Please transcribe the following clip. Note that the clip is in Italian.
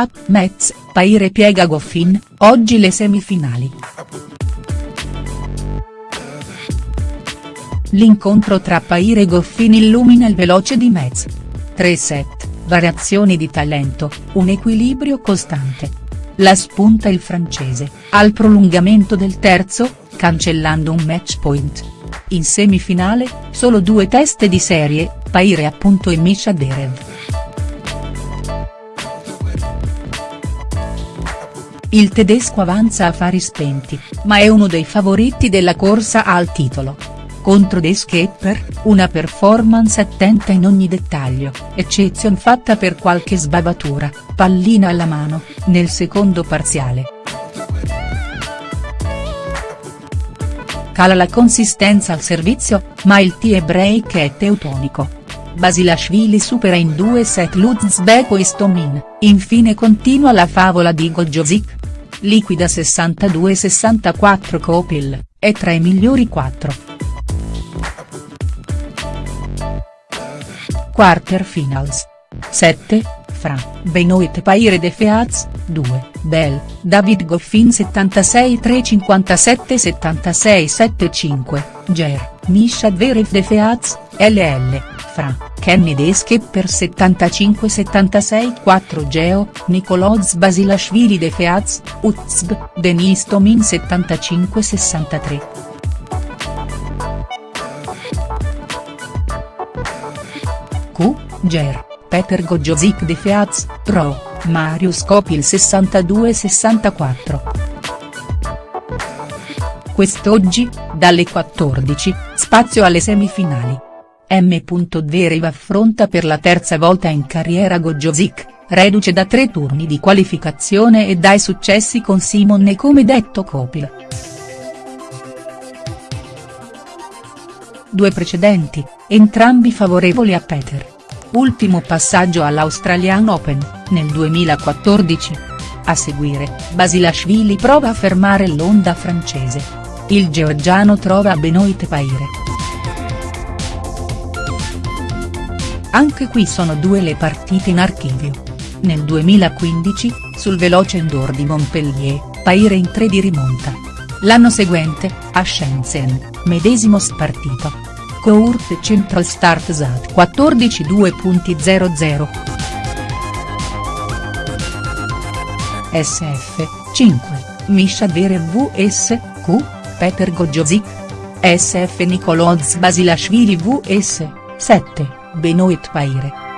App Metz, Paire piega Goffin, oggi le semifinali. L'incontro tra Paire e Goffin illumina il veloce di Metz. Tre set, variazioni di talento, un equilibrio costante. La spunta il francese, al prolungamento del terzo, cancellando un match point. In semifinale, solo due teste di serie, Paire appunto e Misha Derev. Il tedesco avanza a fari spenti, ma è uno dei favoriti della corsa al titolo. Contro De Skepper, una performance attenta in ogni dettaglio, eccezion fatta per qualche sbavatura, pallina alla mano, nel secondo parziale. Cala la consistenza al servizio, ma il tie break è teutonico. Basilashvili supera in due set Luzbeko e Stomin, infine continua la favola di Goljozic, liquida 62-64 Kopil, è tra i migliori 4. Quarterfinals. 7, Fra, Benoit Paire de Feaz, 2, Bell, David Goffin 76 357 76 75, Ger, Misha Dverev de Feaz, LL, Fra, Kenny Deske per 75-76 Geo, Nicoloz Basilashvili de Feaz, Uzb, Denis Tomin 75-63. Q, Ger, Peter Gojozic de Feaz, Pro, Marius Kopil 62-64. Quest'oggi, dalle 14, spazio alle semifinali. M. Zverev affronta per la terza volta in carriera Gojozic, reduce da tre turni di qualificazione e dai successi con Simon e come detto Kopil. Due precedenti, entrambi favorevoli a Peter. Ultimo passaggio all'Australian Open, nel 2014. A seguire, Basilashvili prova a fermare l'onda francese. Il georgiano trova Benoit Paire. Anche qui sono due le partite in archivio. Nel 2015, sul veloce indoor di Montpellier, Paire in 3 di rimonta. L'anno seguente, a Shenzhen, medesimo spartito. Court Central Start Sat 14 2.00. SF, 5, Misha Dere vs, Q, Peter Gojozic. SF Nicoloz Basilashvili vs, 7. Benoit Paire.